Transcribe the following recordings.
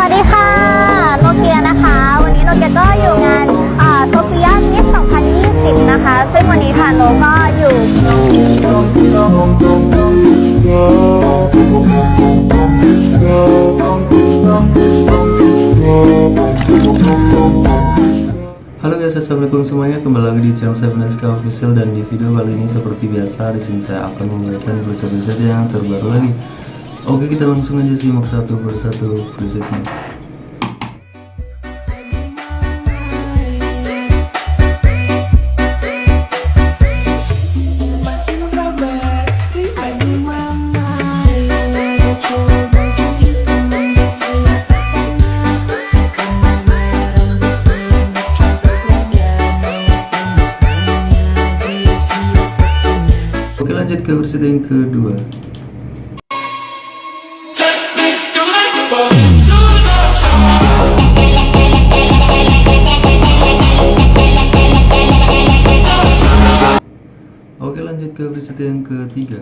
วัสดีค่ะ โนเกียนะคะ วันนี้โนเกียก็อยู่งานโซเฟียมิส2020 นะคะ ซึ่งวันนี้ทางโนก็อยู่ Halo guys, assalamualaikum semuanya. Kembali lagi di channel saya Beneska Official dan di video kali ini seperti biasa di sini saya akan memberikan preset-preset yang terbaru lagi. Oke, kita langsung aja simak satu persatu presetnya. Oke lanjut ke preset yang kedua. Lanjut ke preset yang ketiga.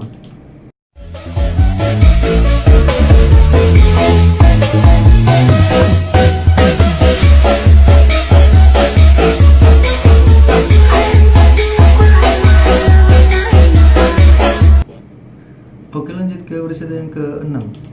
Kelima. Oke lanjut ke preset yang keenam.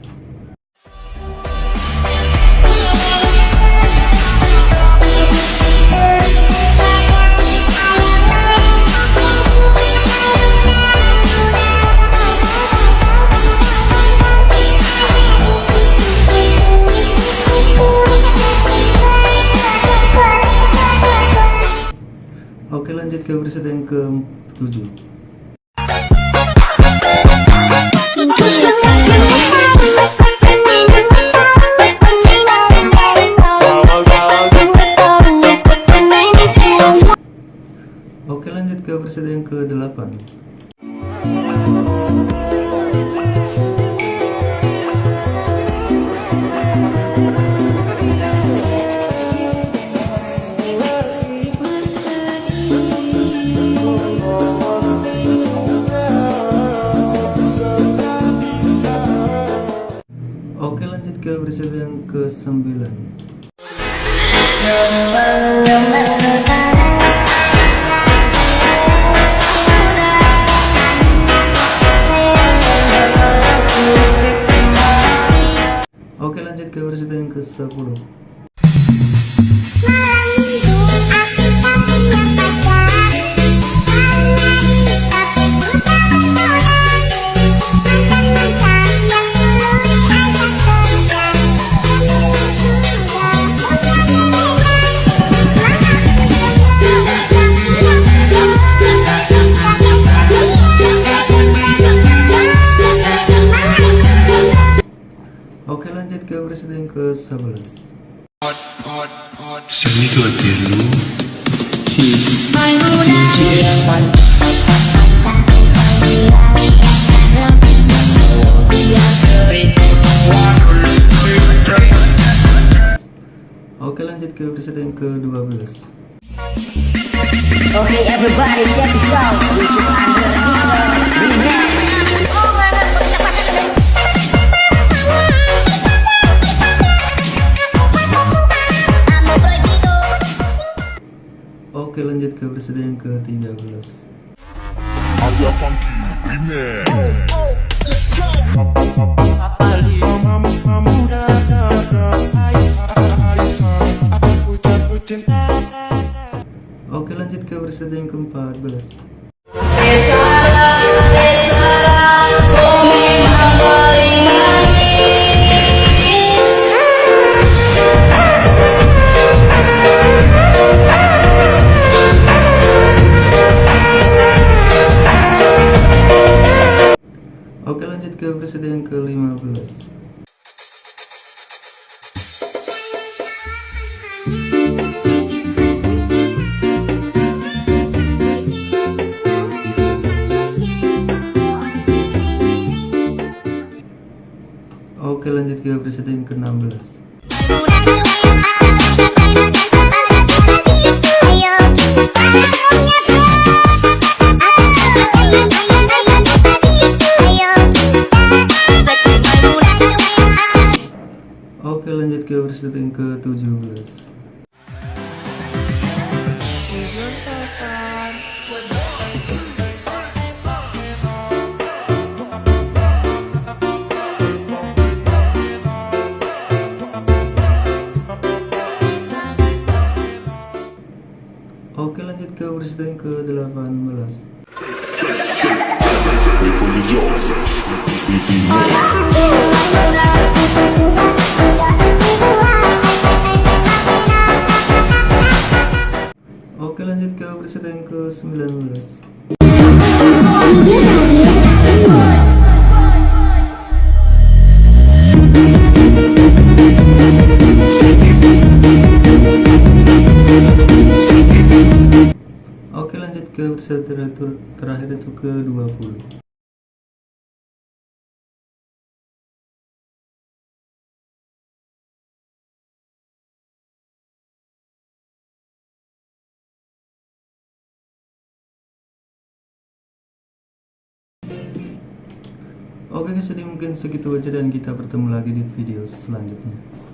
Oke lanjut ke preset yang ke-7 Oke lanjut ke preset yang ke-8 ke-9 Oke lanjut ke preset yang ke-10 Oke lanjut ke preset yang ke-11 Seni tua tiru Oke lanjut ke preset yang ke-12 Okay, everybody, check this out. This is Andre Remix. Oke lanjut ke preset yang ke-13 Ada Funky Remix Oke lanjut ke preset yang ke-14 Yes, I love, yes, I Oke lanjut ke preset yang ke-16 Oke lanjut ke preset yang ke-17 yang ke-18 Ke preset terakhir, itu ke 20 Oke guys jadi mungkin segitu aja dan kita bertemu lagi di video selanjutnya